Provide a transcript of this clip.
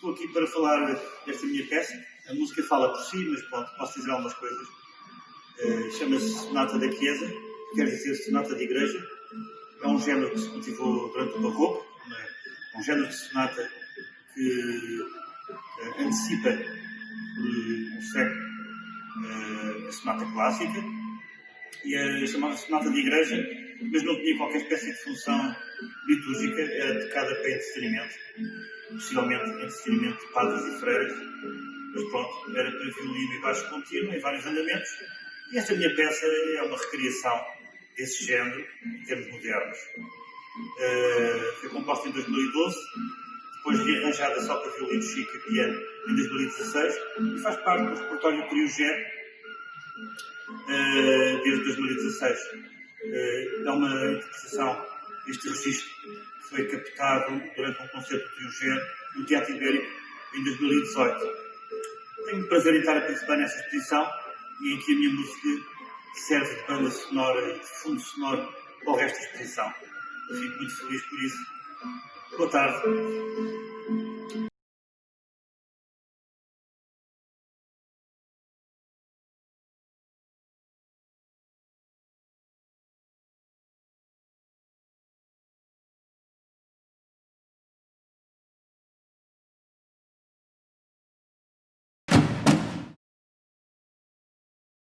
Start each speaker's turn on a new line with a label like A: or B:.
A: estou aqui para falar desta minha peça. A música fala por si, mas pronto, posso dizer algumas coisas. Uh, Chama-se Sonata da Chiesa, que quer dizer Sonata de Igreja. É um género que se cultivou durante o Barroco, é? um género de sonata que uh, antecipa uh, um século uh, a sonata clássica e a chamada sonata de igreja, mas não tinha qualquer espécie de função litúrgica, era tocada para entretenimento, possivelmente entretenimento de padres e freiras, mas pronto, era para violino e baixo contínuo, em vários andamentos, e esta minha peça é uma recriação desse género, em termos modernos. Uh, foi composta em 2012, depois rearranjada só para violino chico e piano em 2016, e faz parte do repertório G uh, desde 2016. Uh, é uma interpretação deste registro foi captado durante um concerto de Eugênio no Teatro Ibérico em 2018. Tenho o prazer em estar a participar nessa exposição e em que a minha música serve de banda sonora e de fundo sonoro para o resto da exposição. Eu fico muito feliz por isso. Boa tarde.